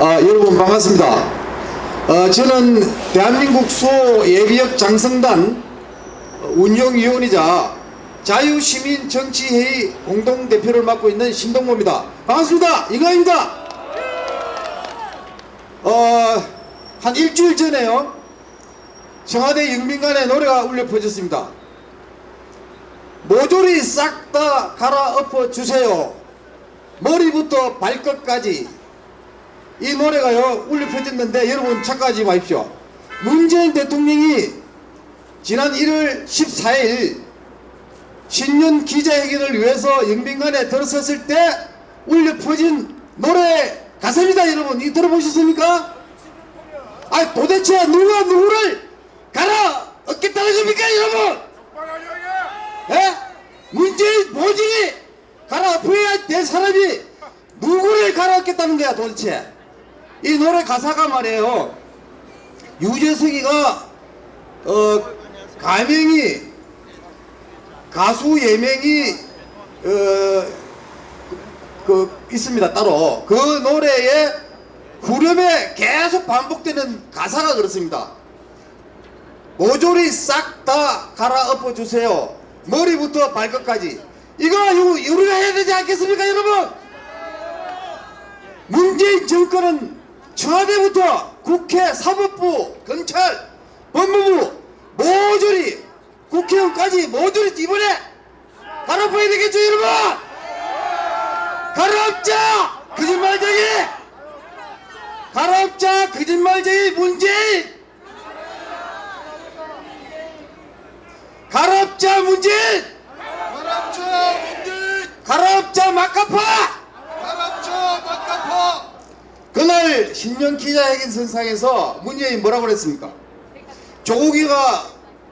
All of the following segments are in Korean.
아, 여러분 반갑습니다. 어, 저는 대한민국 수예비역 장성단 운영위원이자 자유시민정치회의 공동대표를 맡고 있는 신동모입니다. 반갑습니다. 이거입니다. 어, 한 일주일 전에요. 청와대 영빈관에 노래가 울려 퍼졌습니다. 모조리 싹 다 갈아엎어 주세요. 머리부터 발끝까지 이 노래가요 울려 퍼졌는데 여러분 착각하지 마십시오. 문재인 대통령이 지난 1월 14일 신년 기자회견을 위해서 영빈관에 들어섰을 때 울려 퍼진 노래 가사입니다 여러분 이 들어보셨습니까? 아 도대체 누가 누구를 갈아 얻겠다는 겁니까 여러분? 예? 문재인 보직이 갈아 엎어야 될 사람이 누구를 갈아엎겠다는 거야 도대체 이 노래 가사가 말이에요. 유재석이가 어 가명이 가수 예명이 어, 그, 그 있습니다 따로. 그 노래에 후렴에 계속 반복되는 가사가 그렇습니다. 모조리 싹 다 갈아엎어 주세요. 머리부터 발끝까지. 이거 유- 우리가 해야 되지 않겠습니까 여러분? 문재인 정권은 청와대부터 국회 사법부 경찰 법무부 모조리 국회의원까지 모조리 이번에 갈아엎어야 되겠죠 여러분? 갈아엎자! 거짓말쟁이! 갈아엎자! 거짓말쟁이 문재인! 갈아엎자 문재인! 가랍죠 문재인! 갈아엎자 막가파 가랍죠 막가파 그날 신년 기자회견 선상에서 문재인이 뭐라고 그랬습니까? 조국이가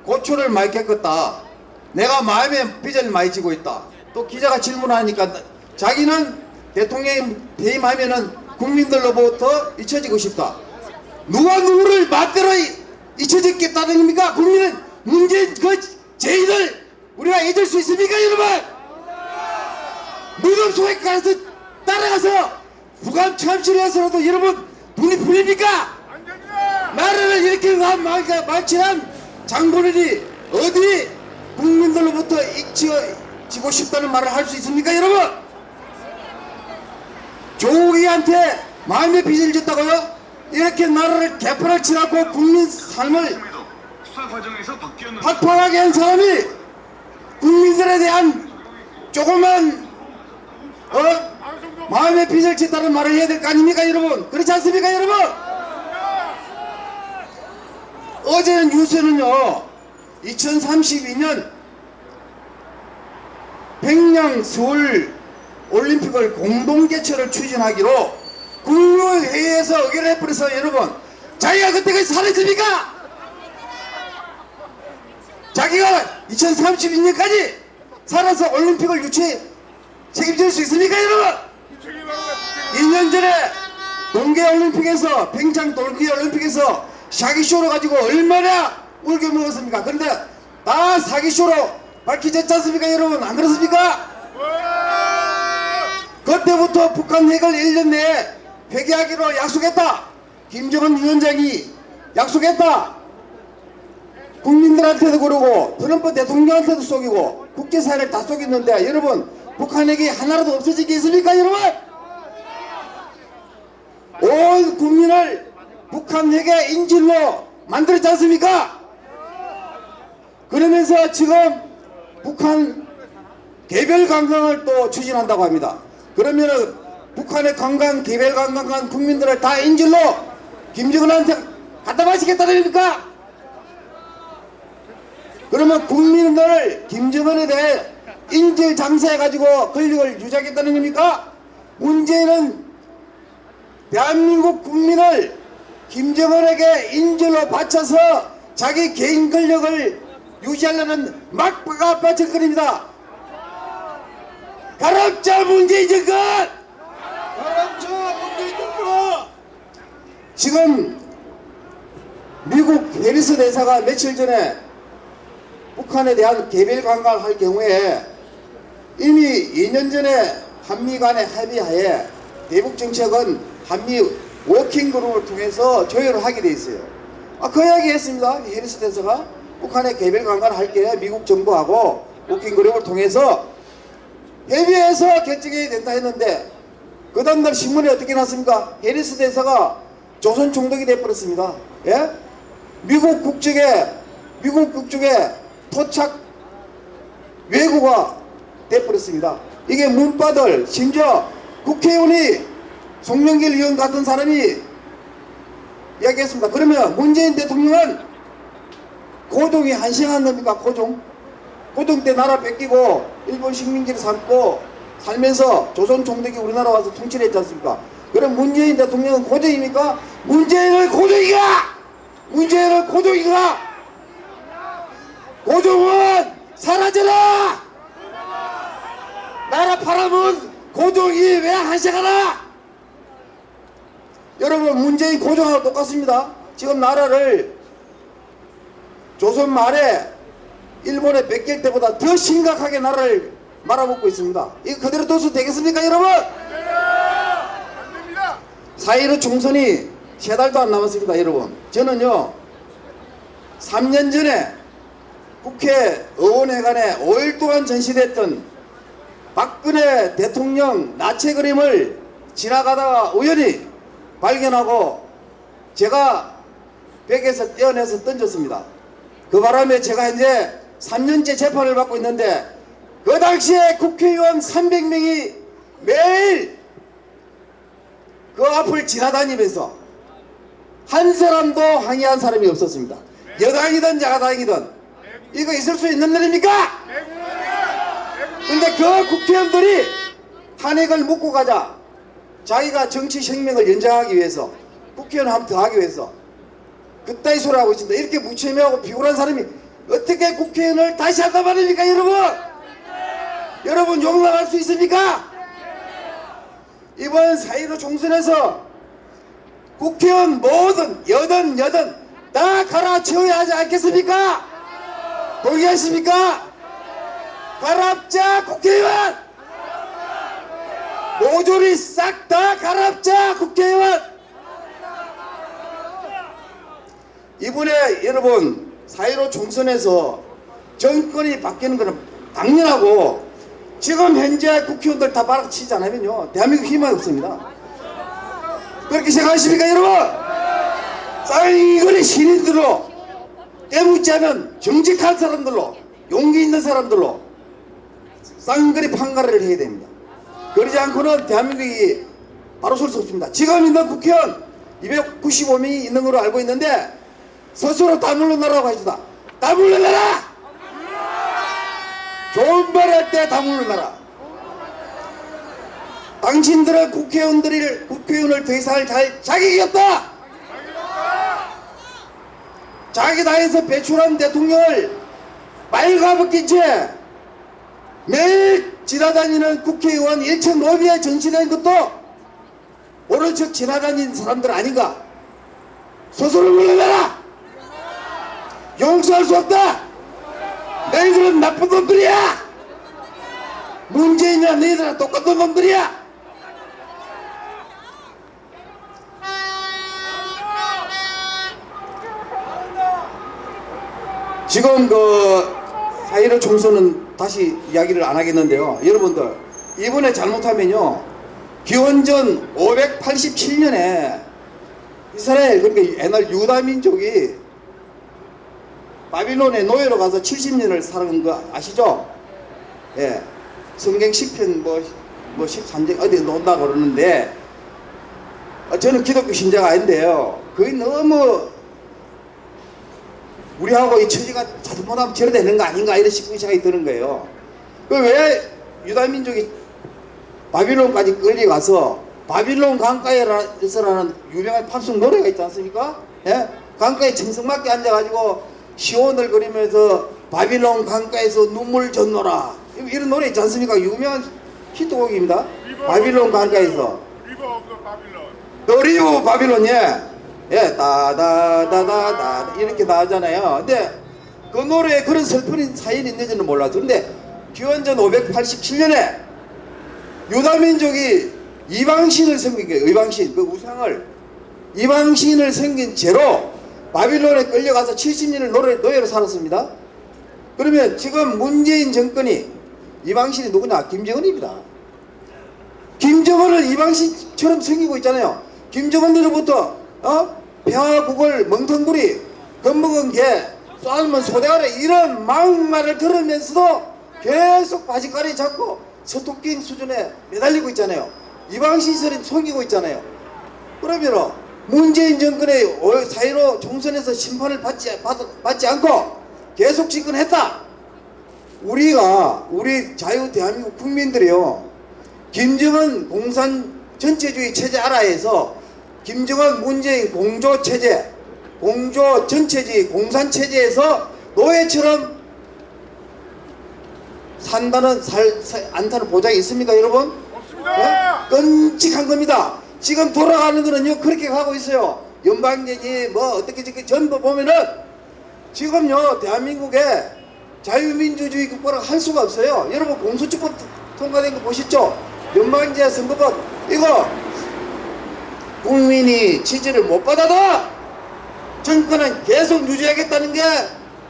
고초를 많이 겪었다. 내가 마음에 빚을 많이 지고 있다. 또 기자가 질문하니까 자기는 대통령이 퇴임하면 은 국민들로부터 잊혀지고 싶다. 누가 누구를 맞대로 이- 잊혀졌겠다는 겁니까? 국민은 문재인 그 죄인을 우리가 잊을 수 있습니까 여러분? 무덤 속에 가서 따라가서 부감 참실해서라도 여러분 눈이 풀립니까? 나라를 이렇게 한 말- 말치한 장본인이 어디 국민들로부터 잊혀지고 싶다는 말을 할 수 있습니까 여러분? 조국이한테 마음의 빚을 졌다고요? 이렇게 나라를 개판을 치라고 국민 삶을 팔팔하게 한 사람이 국민들에 대한 조그만 어? 마음의 빚을 짓다는 말을 해야 될 거 아닙니까 여러분 그렇지 않습니까 여러분 어제 뉴스는요 2032년 평양 서울 올림픽을 공동 개최를 추진하기로 국무회의에서 의결을 해버려서 여러분 자기가 그때까지 살았습니까? 자기가 2032년까지 살아서 올림픽을 유치 책임질 수 있습니까 여러분? 2년 전에 동계올림픽에서 평창 동계올림픽에서 사기쇼로 가지고 얼마나 울겨 먹었습니까? 그런데 다 사기쇼로 밝혀졌지 않습니까 여러분? 안 그렇습니까? 그때부터 북한 핵을 1년 내에 폐기하기로 약속했다. 김정은 위원장이 약속했다. 국민들한테도 그러고 트럼프 대통령한테도 속이고 국제사회를 다 속였는데 여러분 북한 핵이 하나라도 없어지겠습니까 여러분? 온 국민을 북한 핵의 인질로 만들었지 않습니까? 그러면서 지금 북한 개별 관광을 또 추진한다고 합니다. 그러면은 북한의 관광, 개별 관광한 국민들을 다 인질로 김정은한테 갖다 바치겠다는 겁니까? 그러면 국민들 김정은에 대해 인질 장사해가지고 권력을 유지하겠다는 겁니까? 문제는 대한민국 국민을 김정은에게 인질로 바쳐서 자기 개인 권력을 유지하려는 막바가 바쳐거립니다. 가랍자 문재인 정권! 가랍죠 문재인 정부 지금 미국 해리스 대사가 며칠 전에 북한에 대한 개별 관광을 할 경우에 이미 2년 전에 한미 간의 합의하에 대북 정책은 한미 working group을 통해서 조율을 하게 돼 있어요. 아, 그 이야기 했습니다. 해리스 대사가 북한에 개별 강간을 할게 미국 정부하고 working group을 통해서 협의해서 결정이 된다 했는데 그 다음날 신문에 어떻게 났습니까? 해리스 대사가 조선 총독이 돼버렸습니다. 예? 미국 국적에 미국 국적에 토착 외국화 돼버렸습니다. 이게 문바들 심지어 국회의원이 송영길 의원 같은 사람이 이야기했습니다. 그러면 문재인 대통령은 고종이 한심한 놈입니까? 고종? 고종 때 나라 뺏기고 일본 식민지를 삼고 살면서 조선 총독이 우리나라 와서 통치를 했지 않습니까? 그럼 문재인 대통령은 고종입니까? 문재인을 고종이가! 문재인을 고종이가! 고종은 사라져라! 나라 팔아먹은 고종이 왜 한심하나? 여러분 문재인 고종하고 똑같습니다. 지금 나라를 조선 말에 일본에 뺏길 때보다 더 심각하게 나라를 말아먹고 있습니다. 이거 그대로 둬서 되겠습니까 여러분? 사이로 총선이 세 달도 안 남았습니다 여러분. 저는요 3년 전에 국회 의원회관에 5일 동안 전시됐던 박근혜 대통령 나체 그림을 지나가다가 우연히 발견하고 제가 벽에서 떼어내서 던졌습니다. 그 바람에 제가 이제 3년째 재판을 받고 있는데 그 당시에 국회의원 300명이 매일 그 앞을 지나다니면서 한 사람도 항의한 사람이 없었습니다. 여당이든 야당이든 이거 있을 수 있는 일입니까? 근데 그 국회의원들이 탄핵을 묻고 가자 자기가 정치 생명을 연장하기 위해서 국회의원 한 번 더 하기 위해서 그따위 소리 하고 있습니다. 이렇게 무책임하고 비굴한 사람이 어떻게 국회의원을 다시 한단 말입니까 여러분? 여러분 용납할 수 있습니까? 이번 사이로 총선에서 국회의원 모든 여든 여든 다 갈아치워야 하지 않겠습니까? 동의하십니까? 갈아엎자 국회의원! 모조리 싹다 갈아엎자 국회의원! 이번에 여러분 사이로 총선에서 정권이 바뀌는 것은 당연하고 지금 현재 국회의원들 다 바락치지 않으면요 대한민국 희망이 없습니다 그렇게 생각하십니까 여러분? 쌍거리 신인들로 때묻지 않은 정직한 사람들로 용기 있는 사람들로 쌍거리 판가를 해야 됩니다. 그러지 않고는 대한민국이 바로 설 수 없습니다. 지금 있는 국회의원 295명이 있는 걸로 알고 있는데 스스로 다 물러나라고 하시다. 다 물러나라! 좋은 말 할 때 다 물러나라. 당신들은 국회의원들을 국회의원을 더 이상 잘 자격이 없다! 자기 당에서 배출한 대통령을 말가벗긴 채 매일 지나다니는 국회의원 1층 로비에 전시된 것도 척 지나다니는 사람들 아닌가? 스스로 물러나라! 용서할 수 없다! 너희들은 나쁜 놈들이야! 문재인이나 너희들은 똑같은 놈들이야! 지금 그 사이로 총선은 다시 이야기를 안 하겠는데요 여러분들 이번에 잘못하면요 기원전 587년에 이스라엘 그러니까 옛날 유다 민족이 바빌론의 노예로 가서 70년을 살은 거 아시죠? 예. 성경 10편 뭐, 뭐 13장 어디 논다 그러는데 어, 저는 기독교 신자가 아닌데요. 그게 너무 우리하고 이 처지가 잘못하면 저래 되는 거 아닌가 이런 싶은 생각이 드는 거예요. 그왜 유다민족이 바빌론까지 끌려가서 바빌론 강가에서라는 유명한 팝송 노래가 있지 않습니까? 예? 강가에 청승맞게 앉아가지고 시온을 그리면서 바빌론 강가에서 눈물 젖노라 이런 노래 있지 않습니까? 유명한 히트곡입니다. 바빌론 강가에서 River of Babylon. 너리브 바빌론 예. 예, 따다다다다 이렇게 나오잖아요. 근데 그 노래에 그런 슬픈 사연이 있는지는 몰랐어. 근데 기원전 587년에 유다민족이 이방신을 섬긴 거예요. 이방신 그 우상을 이방신을 생긴 죄로 바빌론에 끌려가서 70년을 노예, 노예로 살았습니다. 그러면 지금 문재인 정권이 이방신이 누구냐? 김정은입니다. 김정은을 이방신처럼 생기고 있잖아요. 김정은으로부터 어? 평화국을 멍텅구리 겁먹은 개 쌀면 소대가리 이런 막말을 들으면서도 계속 바지가리 잡고 서토끼 수준에 매달리고 있잖아요. 이방신설이 속이고 있잖아요. 그러면 문재인 정권의 4.15 총선에서 심판을 받지, 받, 받지 않고 계속 집권했다. 우리가 우리 자유 대한민국 국민들이요. 김정은 공산 전체주의 체제 아라에서 김정은 문재인 공조 체제 공조 전체주의 공산 체제에서 노예처럼 산다는 살, 살 안타는 보장이 있습니까 여러분? 없습니다. 끔찍한 겁니다. 지금 돌아가는 거는요 그렇게 가고 있어요. 연방제지 뭐 어떻게 저렇게 전부 보면은 지금요 대한민국에 자유민주주의 국가를 할 수가 없어요. 여러분 공수처법 통과된 거 보셨죠? 연방제 선거법 이거 국민이 지지를 못 받아도 정권은 계속 유지하겠다는 게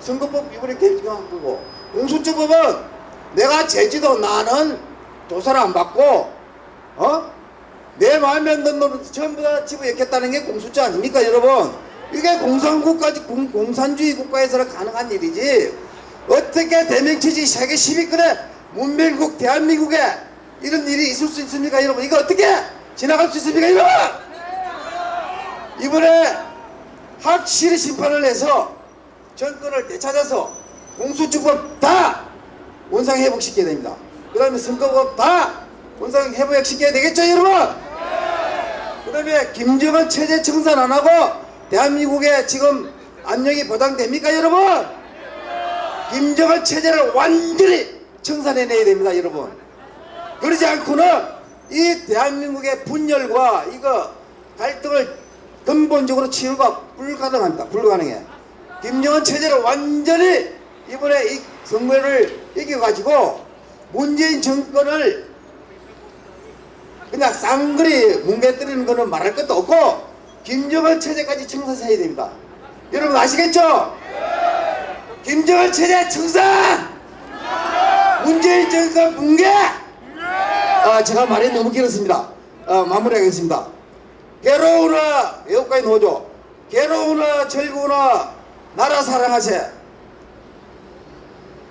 선거법 이번에 개정한 거고 공수처법은 내가 제지도 나는 조사를 안 받고 어? 내 마음에 안 드는 놈을 전부 다 집어넣겠다는 게 공수처 아닙니까 여러분? 이게 공산국가지 공, 공산주의 국가에서는 가능한 일이지. 어떻게 대명체지 세계 10위권의 문명국 대한민국에 이런 일이 있을 수 있습니까 여러분? 이거 어떻게 지나갈 수 있습니까 여러분 이번에 확실히 심판을 해서 정권을 되찾아서 공수처법 다 원상 회복시켜야 됩니다. 그 다음에 선거법 다 원상 회복시켜야 되겠죠 여러분? 그 다음에 김정은 체제 청산 안 하고 대한민국에 지금 안녕이 보장됩니까 여러분? 김정은 체제를 완전히 청산해내야 됩니다 여러분. 그러지 않고는 이 대한민국의 분열과 이거 갈등을 근본적으로 치유가 불가능합니다. 불가능해. 김정은 체제를 완전히 이번에 이 선거를 이겨가지고 문재인 정권을 그냥 쌍거리 뭉개뜨리는 거는 말할 것도 없고 김정은 체제까지 청산해야 됩니다. 여러분 아시겠죠? 김정은 체제 청산! 문재인 정권 붕괴! 아, 제가 말이 너무 길었습니다. 아, 마무리하겠습니다. 괴로우나 여기까지 놓죠. 괴로우나 즐거우나 나라 사랑하세.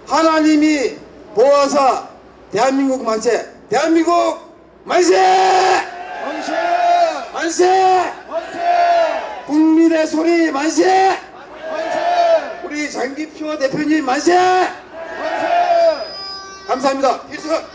하나님이 보아사 대한민국 만세. 대한민국 만세! 만세! 만세! 만세! 국민의 소리 만세! 만세! 우리 장기표 대표님 만세! 만세! 감사합니다. 필수가